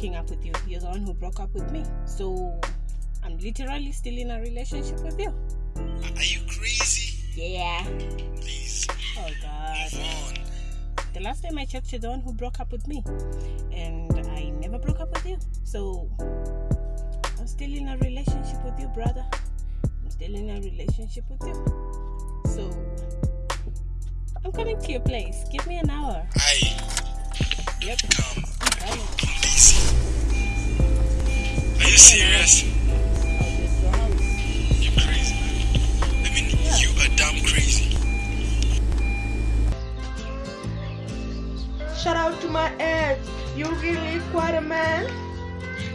breaking up with you. You're the one who broke up with me. So I'm literally still in a relationship with you. Are you crazy? Yeah. Please, Oh God. move on. The last time I checked, you're the one who broke up with me, and I never broke up with you. So I'm still in a relationship with you, brother. I'm still in a relationship with you. So I'm coming to your place. Give me an hour. Aye, Yep. come, serious? I'll just go out. You're crazy, man. I mean, Yeah. you are damn crazy. Shout out to my ex. You really quite a man.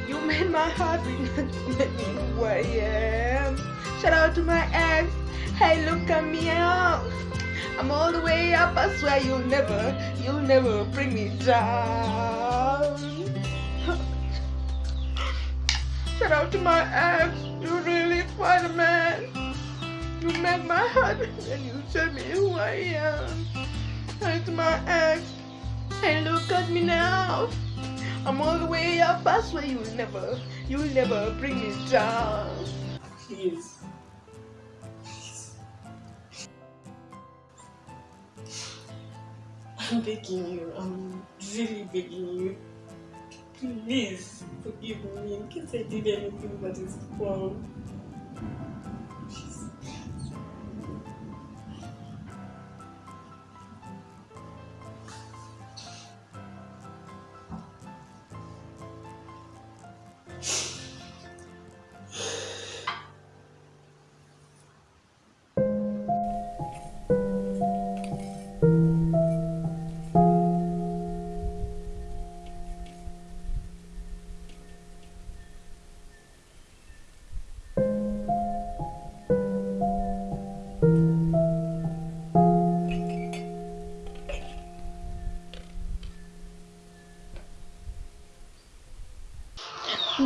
You made my heart beat make me who I am. Shout out to my ex. Hey, look at me out. I'm all the way up. I swear you'll never, you'll never bring me down. Shout out to my ex. You really quite a man. You made my heart and you showed me who I am. Shout out to my ex. And look at me now. I'm all the way up. I swear you'll never, you'll never bring me down. Please. I'm begging you. I'm really begging you. Please forgive me in case I did anything that is wrong.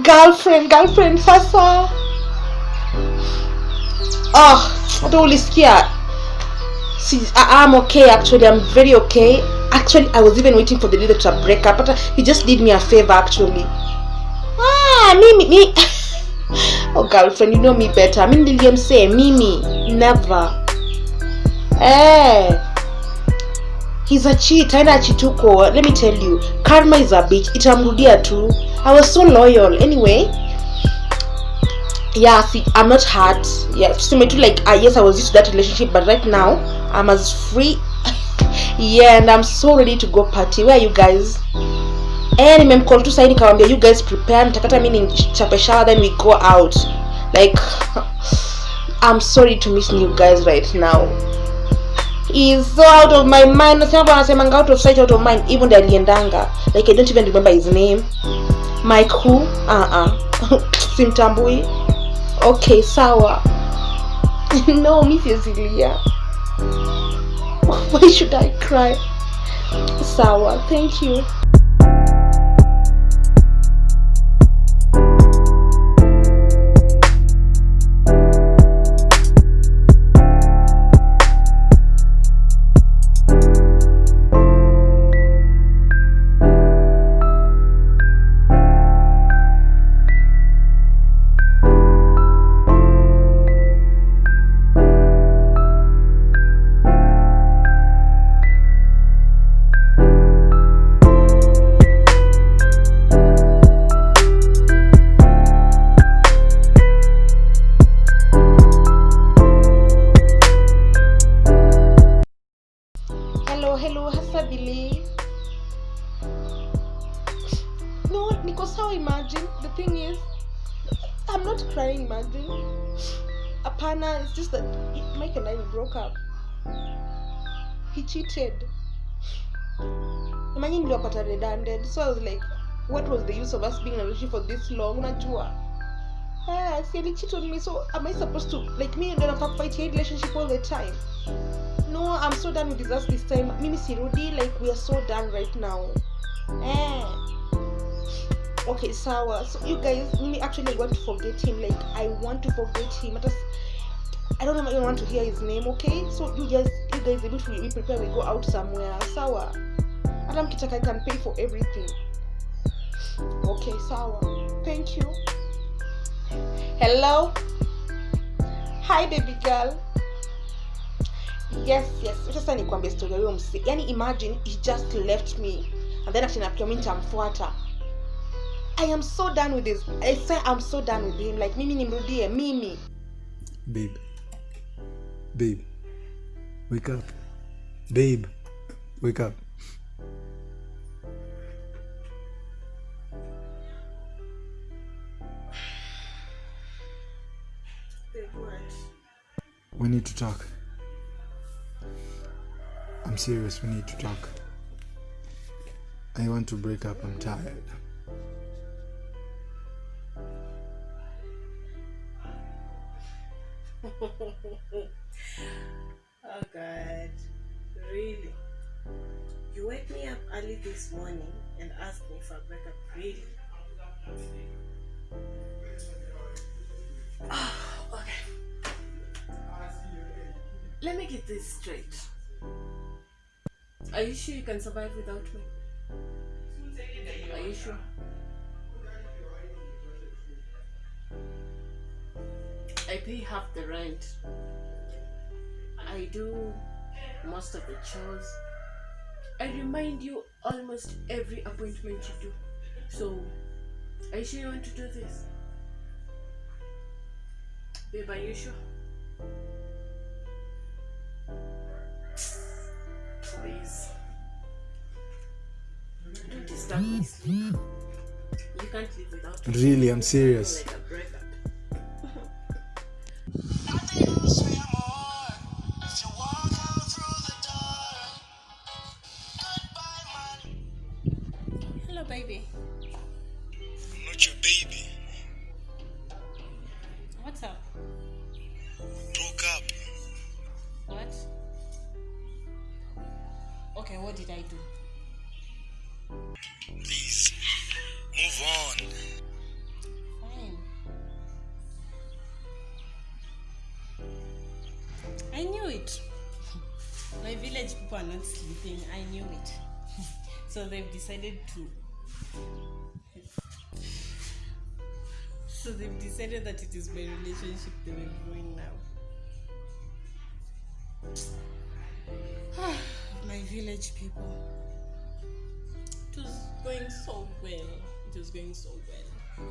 Girlfriend girlfriend sasa oh hata ulisikia See, I, I'm okay actually. I'm very okay. Actually, I was even waiting for the leader to break up. But he just did me a favor actually. Ah, Mimi, me. oh, girlfriend, you know me better. I mean, Lilian say, Mimi, never. Eh. He's a cheat. Aina achituko. Let me tell you, karma is a bitch. Itamrudia tu. I was so loyal. Anyway, yeah see i'm not hurt yeah tuseme tu like uh, yes i was used to that relationship but right now i'm as free yeah and i'm so ready to go party where are you guys eh nimemcall tu sahi nikamwambia you guys prepare nitakata mi nichape shower then we go out like i'm sorry to miss you guys right now He's so out of my mind. Nasema anasemanga out of sight out of mind. Even ndiye aliendanga. Like i don't even remember his name. Mike who? Uh-uh. Simtambui. Okay sawa. No mi siesilia why should i cry? Sawa thank you and i broke up. He cheated. Imagine niliwapata redundant. So i was like what was the use of us being in a relationship for this long? Najua. ah, see, he cheated on me so am i supposed to like me and nafaa fight hii relationship all the time? No i'm so done with this this time. Mimi sirudi like we are so done right now. Eh. Okay sawa. So you guys mimi actually want to forget him. Like i want to forget him. Hata i don't even want to hear his name okay? So you just, you guys if to we prepare we go out somewhere. Sawa. Hata mkitaka i can pay for everything. Okay sawa. Thank you. Hello? Hi baby girl. Yes yes. Sasa nikwambia story ya yani imagine he just left me. And then after mi nitamfuata. I am so done with this. I say i'm so done with him. Like mimi nimrudie mimi. Babe. Babe. Wake up. Babe. Wake up. We need to talk. I'm serious, we need to talk. I want to break up, I'm tired. Oh God, really? You wake me up early this morning and ask me for a breakup, really? Oh, okay. Let me get this straight. Are you sure you can survive without me? Are you sure? I pay half the rent. I do most of the chores. I remind you almost every appointment you do. So, are you sure you want to do this? Babe, are you sure? Please. Don't disturb my sleep. You can't live without me. Really, I'm serious. Like What did I do? Please. Move on. Fine. I knew it. My village people are not sleeping. I knew it. so they've decided to. So they've decided that it is my relationship they will ruin now. my village people. It was going so well. It was going so well.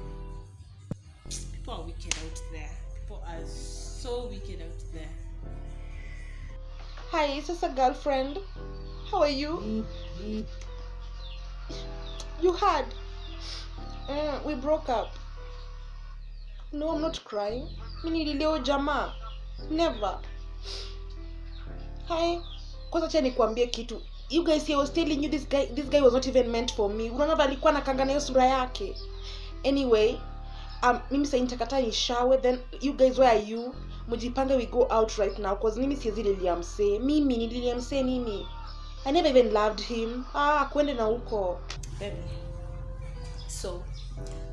People are wicked out there. People are so wicked out there. hi is this a girlfriend how are you you had mm, we broke up no i'm not crying mi nilileo jamaa never hi kwanza cha nikuambie kitu. You guys I was telling you this guy this guy was not even meant for me. Unaona alikuwa na hiyo sura yake. Anyway um, mimi sasa nitakata nishawe then you guys where are you? Mjipange we go out right now cause mimi siwezi lilia msee. Mimi nililia msee mimi i never even loved him. Ah kwende na huko. Baby. So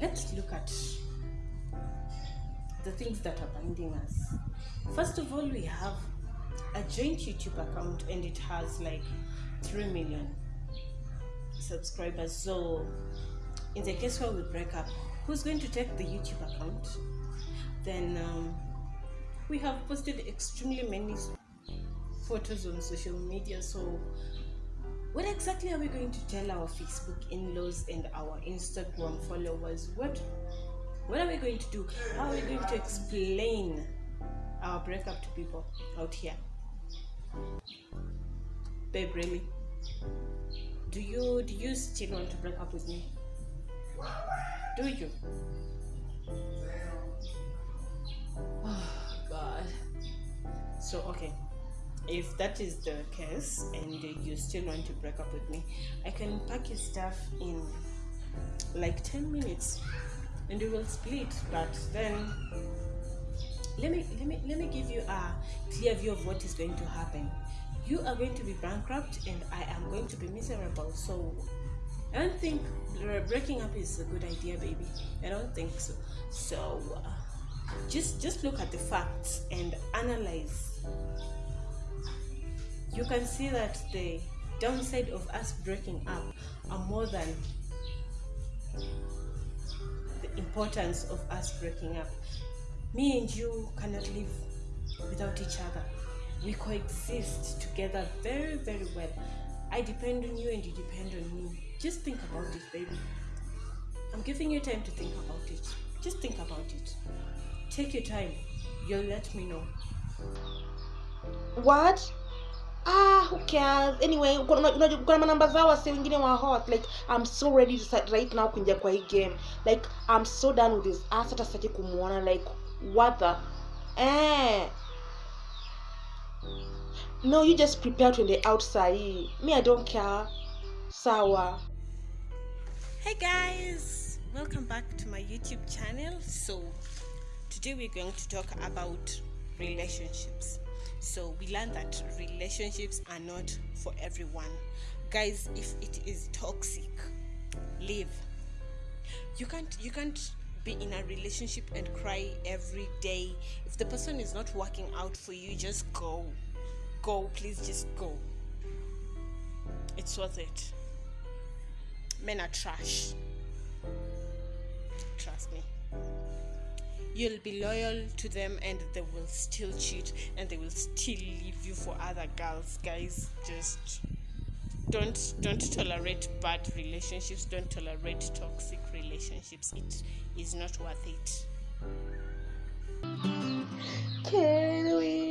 let's look at the things that are binding us. First of all, we have a joint YouTube account and it has like 3 million subscribers. So, in the case where we break up, who's going to take the YouTube account? Then um, we have posted extremely many photos on social media. So, what exactly are we going to tell our Facebook in-laws and our Instagram followers? What what are we going to do? How are we going to explain our breakup to people out here? Babe, really? Do you do you still want to break up with me? Do you? Oh God. So okay if that is the case and you still want to break up with me i can pack your stuff in like 10 minutes and we will split but then let me let me let me give you a clear view of what is going to happen. You are going to be bankrupt and i am going to be miserable. So i don't think breaking up is a good idea baby. I don't think so. So uh, just just look at the facts and analyze. You can see that the downside of us breaking up are more than the importance of us breaking up. Me and you cannot live without each other. We coexist together very, very well. I depend on you and you depend on me. Just think about it, baby. I'm giving you time to think about it. Just think about it. Take your time. You'll let me know. what ah who cares anyway kuna manamba zao wasi wengine wa hot like i'm so ready to start right now kuingia kwa game like i'm so done with this ass hata sitaki kumuona like the eh no you just prepare to the outside me i don't care sawa Hey guys, welcome back to my YouTube channel. So, today we're going to talk about relationships. So, we learned that relationships are not for everyone. Guys, if it is toxic, leave. You can't you can't be in a relationship and cry every day. If the person is not working out for you, just go. Go, please just go. It's worth it men are trash. Trust me. You'll be loyal to them and they will still cheat and they will still leave you for other girls. Guys, just don't don't tolerate bad relationships, don't tolerate toxic relationships. It is not worth it. can we